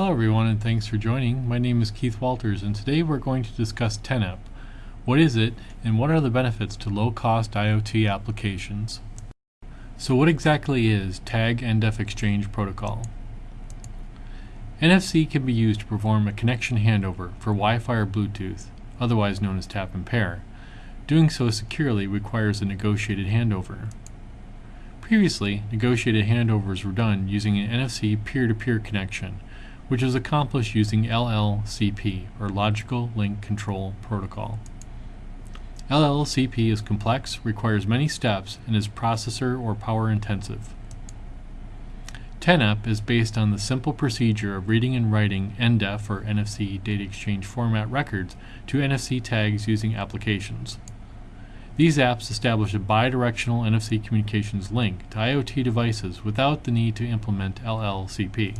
Hello everyone and thanks for joining. My name is Keith Walters and today we're going to discuss TNEP. What is it and what are the benefits to low-cost IoT applications? So what exactly is Tag NDEF Exchange Protocol? NFC can be used to perform a connection handover for Wi-Fi or Bluetooth, otherwise known as tap and pair. Doing so securely requires a negotiated handover. Previously, negotiated handovers were done using an NFC peer-to-peer -peer connection, which is accomplished using LLCP, or Logical Link Control Protocol. LLCP is complex, requires many steps, and is processor or power intensive. TNEP is based on the simple procedure of reading and writing NDEF or NFC data exchange format records to NFC tags using applications. These apps establish a bidirectional NFC communications link to IoT devices without the need to implement LLCP.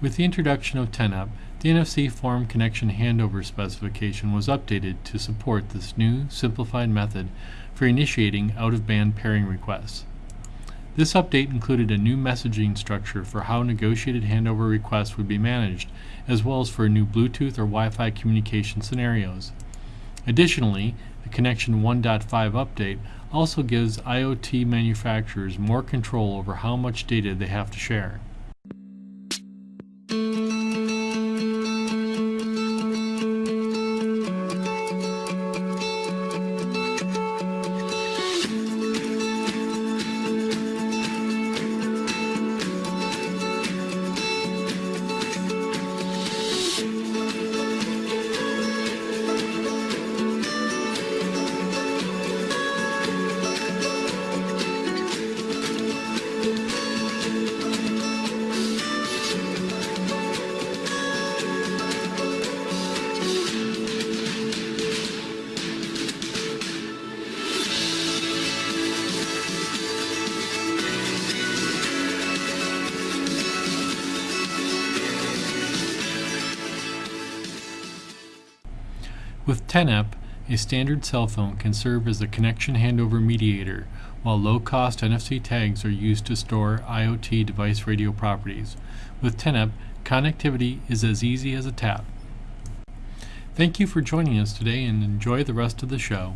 With the introduction of TNEP, the NFC Forum connection handover specification was updated to support this new, simplified method for initiating out-of-band pairing requests. This update included a new messaging structure for how negotiated handover requests would be managed, as well as for new Bluetooth or Wi-Fi communication scenarios. Additionally, the Connection 1.5 update also gives IoT manufacturers more control over how much data they have to share. With TNEP, a standard cell phone can serve as a connection handover mediator, while low-cost NFC tags are used to store IoT device radio properties. With TNEP, connectivity is as easy as a tap. Thank you for joining us today and enjoy the rest of the show.